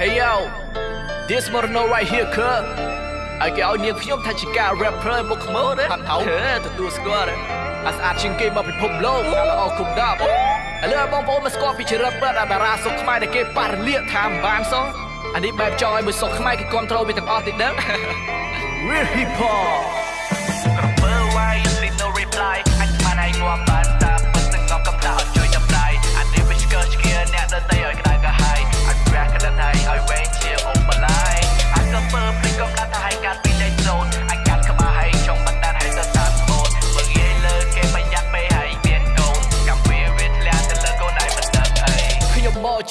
Hey yo this Moreno right here គឺឲ្យគេឲ្យនាងខ្ញុំថាជាការ rapper មកខ្មោណាហាត់ថៅទទួលស្គាល់អាស្អាតជាងគេមកពិភពលោកល្អគុំដាប់ឥឡូវបងប្អូនមកស្គាល់ពីចរិតប្រដាតារាសុកខ្មែរដែលគេប៉ះរលាកថាមិនបានសោះអានេះបែបចង់ឲ្យមួយសុកខ្មែរគេគ្រប់ត្រូលវាទាំងអស់តិចដឹង Real hip hop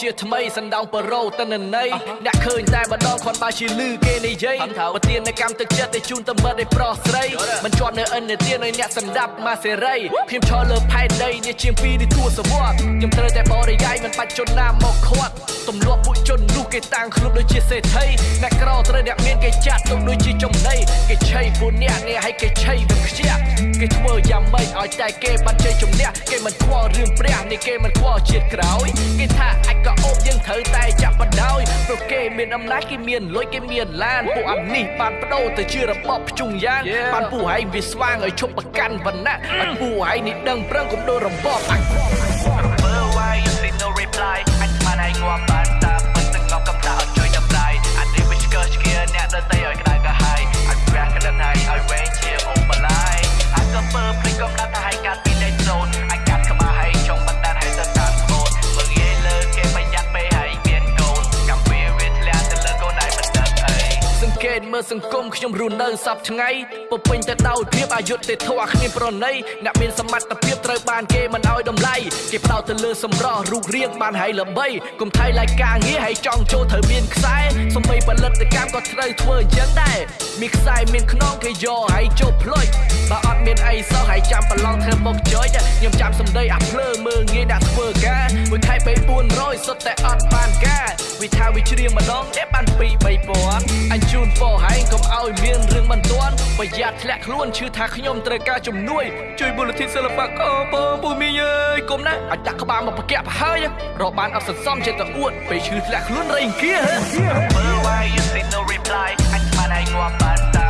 ជាថ្មីសណ្ដោងប្រូតនន័យអ្នកឃើញតែម្ដងគ្រាន់បើជាលឺគេនិយាយប្រទាននៅកម្មទឹកចិត្តឲ្យជូនទៅមិត្តឲ្យប្រុសស្រីមិនជាប់នៅអិនទានឲ្យអ្នកសម្ដាប់មកសេរីខ្ញុំឈរលើផែនដីនេះជាងពីរនេះទួសវត្តខ្ញុំត្រូវតែបរិយាយមិនបាច់ជន់ណាមកខាត់ទម្លាប់ពួកជននោះ គេតាំងខ្លួនដូចជាសេដ្ឋីអ្នកក្រត្រូវអ្នកមានគេចាត់ទុកដូចជាចំណីគេឆៃពួកអ្នកនេះឲ្យគេឆៃទៅខ្ជះគេធ្វើយ៉ាងម៉េចឲ្យតែគេបានជ័យជំនះគេមិនខ្វល់រឿងព្រះនេះគេមិនខ្វល់ជាតិក្រោយគេថាអាចក៏អូបយើងត្រូវតែចាប់បដ ாய் ព្រោះគេមានអំណាចគេមានលុយគេមានឡានពួកអានេះបានបដូរទៅជារបបភ្ជុងយ៉ាងបានពួកឯងវាស្វាងឲ្យឈប់ប្រកាន់វណ្ណៈឲ្យពួកឯងនេះដឹងប្រឹងកុំដូររបបអញ Remember why you see no reply អញស្មានឯងងាប់បាន អ្នក សង្កេតមើលសង្គមខ្ញុំរស់នៅសពថ្ងៃពុពេញទៅដោយភាពអយុត្តិធម៌គ្មានប្រណីអ្នកមានសមត្ថភាពត្រូវបានគេមិនឲ្យតម្លៃគេផ្ដោតទៅលើសម្រស់រូបរាងបានហើយល្បីកុំថៃឡៃការងារហើយចង់ចូលត្រូវមានខ្សែសម្បីផលិតកម្មក៏ត្រូវធ្វើអញ្ចឹងដែរមានខ្សែមានខ្នងគេយកហើយចូលផ្លុចបើអត់មានអីសោះហើយចាំប្រឡងធ្វើមុខចុចខ្ញុំចាំសម្ដីអាភ្លើមើលងាយដាក់ធ្វើការមួយខែពេល400សុទ្ធតែអត់បានការវិថាវិជ្រៀងម្ដងទេបាន2 3000អញជូនពរហើយកុំឲ្យមានរឿងមិនទាន់ប្រយ័ត្នធ្លាក់ខ្លួនឈឺថាខ្ញុំត្រូវការជំនួយជួយមូលនិធិសិល្បករបងពូមីងអើយគុំណាអាចដាក់ក្បាលមកប្រកាក់ប្រហើយរកបានអត់សន្សំចិត្តទៅអួតពេលឈឺធ្លាក់ខ្លួនរៃអង្គា Remember why you see no reply អញស្មានឯងងាប់បានតា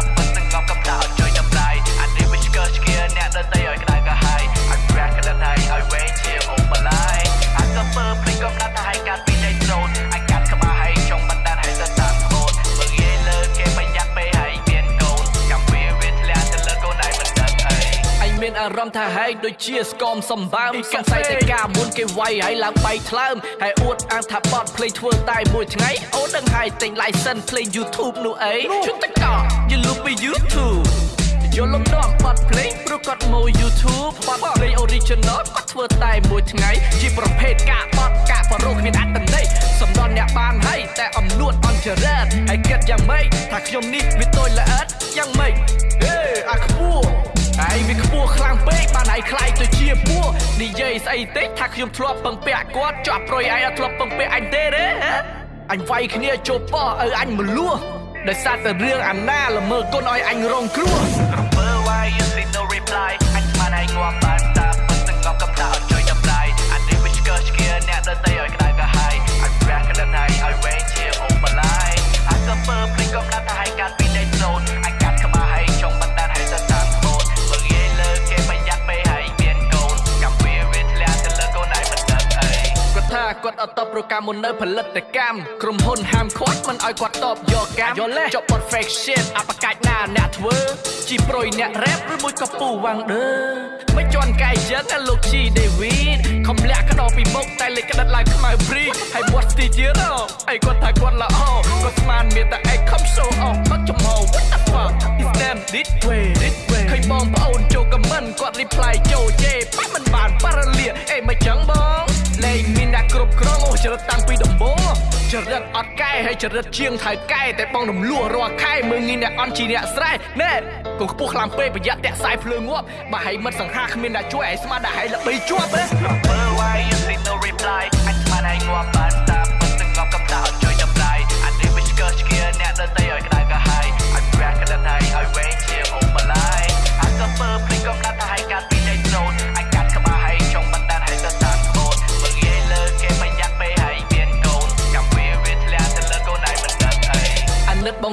អញមានអារម្មណ៍ថាហែងដូចជាស្គមសម្បើមសង្ស័យតែការមុនគេវាយហើយឡើងបៃថ្លើមហើយអួតអាងថាបត់ភ្លេងធ្វើតែមួយថ្ងៃអូនដឹងហើយទិញ license ភ្លេង YouTube នោះអីជុំតកយលុបពី YouTube យល់លំនាំបត់ភ្លេងព្រោះគាត់មក YouTube បត់ភ្លេង original គាត់ធ្វើតែមួយថ្ងៃជាប្រភេទការបត់ការបរោគ្មានអត្តន័យសំដនអ្នកបានហើយតែអំនួតអន់ចរិតហើយគិតយ៉ាងម៉េចថាខ្ញុំនេះវាតូចល្អិតយ៉ាងម៉េចហេអាខ្ពស់ ឯងវាខ្ពស់ខ្លាំងពេកបានឯងខ្លាយទៅជាពួកនិយាយស្អីតិចថាខ្ញុំធ្លាប់ពឹងពាក់គាត់ជាប់ប្រយឯងអត់ធ្លាប់ពឹងពាក់អញទេទេហ៎អញវាយគ្នាចូលប៉ោះឲ្យអញមលួសដោយសារតែរឿងអាណាល្មើគុណឲ្យអញរងគ្រោះ Remember why you see no reply អញស្មានឯងងាប់បានតាពិតទាំងងំកំដៅជួយចាប់ដៃអានេះវាឆ្កើឆ្កៀអ្នកដទៃឲ្យក្តៅកាហាយអញប្រាក់ក្តៅហើយឲ្យវែងជាអូបឡាយអញក៏ពើភ្លេចកំដៅទៅឲ្យកាត់ គាត់អត់តបប្រកម្មមុននៅផលិតកម្មក្រុមហ៊ុនហាមឃាត់មិនឲ្យគាត់តបយកកម្មចុះ perfection អបកាច់ណាអ្នកធ្វើជីប្រុយអ្នក rap ឬមួយក៏ពូវ៉ាងដឺមិនជន់កាយយ៉ាងណាលោកជី David ខំលាក់ក្តោបពីមុខតែលេចក្តិតឡើងខ្មៅព្រីហើយមាត់ស្ទីទៀតអីគាត់ថាគាត់ល្អគាត់ស្មានមានតែឯងខំ show off បាត់ចំហ what the fuck is them this way this way ឃើញបងប្អូនចូល comment គាត់ reply ចូលជេ ចរិតអត់កែហើយចរិតជាងថៅកែតែបងរំលោះរាល់ខែមើងងាយអ្នកអន់ជីអ្នកស្រែណែកុំខ្ពស់ខ្លាំងពេកប្រយ័ត្នតាក់សាយភ្លើងងាប់បើឲ្យមិត្តសង្ហាគ្មានអ្នកជួយឲ្យស្មានតែឲ្យល្បីជាប់ទេ Remember why you see no reply អញស្មានឯងងាប់បានតាពិ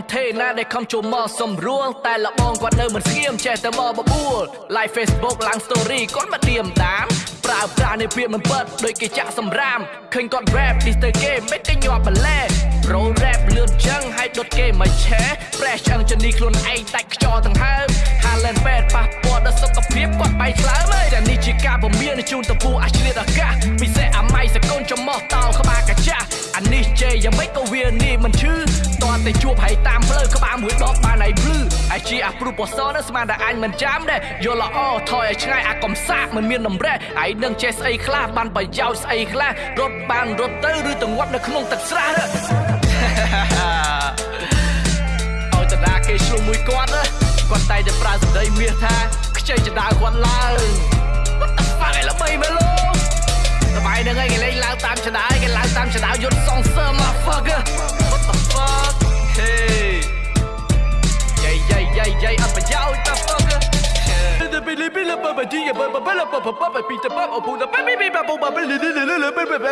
បងថេណាដែលខំចូលមកសំរួលតែលបងគាត់នៅមិនស្ងៀមចេះតែមកបបួល Live Facebook ឡើង story គាត់មកឌៀមតាមប្រើប្រាស់នៃពាក្យមិនពិតដូចគេចាក់សម្រាមឃើញគាត់ rap ឌីស្ទើគេមិនគេញាប់បន្លែ Pro rap លឿនចឹងហើយដុតគេមកឆេ Fresh ចឹងជនីខ្លួនឯងដាច់ខ្យល់ទាំងហើម Haaland ពេទ្យប៉ះពាល់ដល់សុខភាពគាត់បែកឆ្លើមហើយតែនេះជាការពមៀនជូនតពូអាឆ្លៀតអាកាស យ៉ាងម៉េចក៏វានេះមិនឈឺតតែជួបហើយតាមផ្លូវក្បាលមួយដបបានហើយភ្លឺហើយជាអាព្រុបសនស្មានតែអញមិនចាំដែរយល់ល្អថយឲ្យឆ្ងាយអាកំសាកមិនមានតម្រេះហើយនឹងចេះស្អីខ្លះបានប្រយោជន៍ស្អីខ្លះរត់បានរត់ទៅឬទៅងាប់នៅក្នុងទឹកស្រះទៅអោចតាគេឆ្លុះមួយគាត់ណាគាត់តែតែប្រើសម្ដីមាសថាខ្ចីចដាគាត់ឡើង What the fuck ឯល្បីមែនលោក សបាយហ្នឹងឯងគេលេងឡើងតាមចដាគេឡើងតាមចដាយន្តសងសើ motherfucker What the fuck hey យាយយាយយាយយាយអត់ប្រយោជន៍ the fucker តែពេលពេលបបទីបបបបបបបពីតបអពូតបបបបបបបប